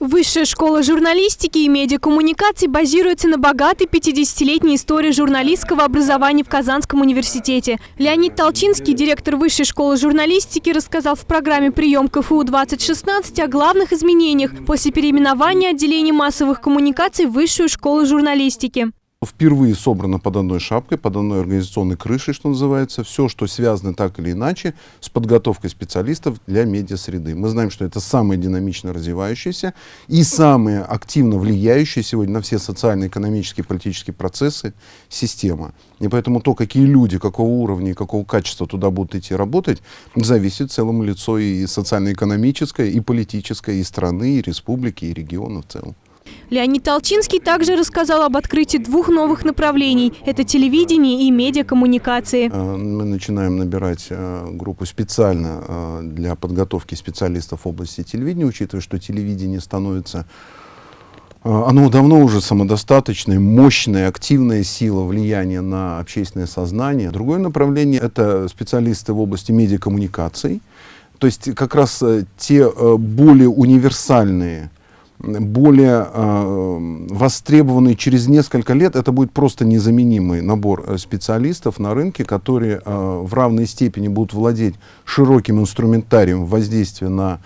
Высшая школа журналистики и медиакоммуникаций базируется на богатой 50-летней истории журналистского образования в Казанском университете. Леонид Толчинский, директор Высшей школы журналистики, рассказал в программе «Прием КФУ-2016» о главных изменениях после переименования отделения массовых коммуникаций в Высшую школу журналистики. Впервые собрано под одной шапкой, под одной организационной крышей, что называется, все, что связано так или иначе с подготовкой специалистов для медиасреды. Мы знаем, что это самая динамично развивающаяся и самая активно влияющая сегодня на все социальные, экономические, политические процессы система. И поэтому то, какие люди, какого уровня и какого качества туда будут идти работать, зависит целому лицо и социально-экономическое, и политическое, и страны, и республики, и региона в целом. Леонид Толчинский также рассказал об открытии двух новых направлений – это телевидение и медиакоммуникации. Э, мы начинаем набирать э, группу специально э, для подготовки специалистов в области телевидения, учитывая, что телевидение становится оно давно уже самодостаточное, мощная, активная сила влияния на общественное сознание. Другое направление – это специалисты в области медиакоммуникаций. То есть как раз те более универсальные более э, востребованный через несколько лет, это будет просто незаменимый набор э, специалистов на рынке, которые э, в равной степени будут владеть широким инструментарием воздействия на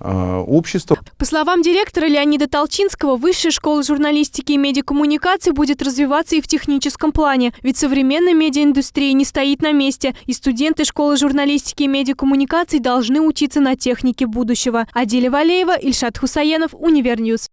общества. По словам директора Леонида Толчинского, Высшая школа журналистики и медиакоммуникации будет развиваться и в техническом плане. Ведь современная медиаиндустрия не стоит на месте, и студенты школы журналистики и медиакоммуникаций должны учиться на технике будущего. Адиля Валеева, Ильшат Хусаенов, Univer News.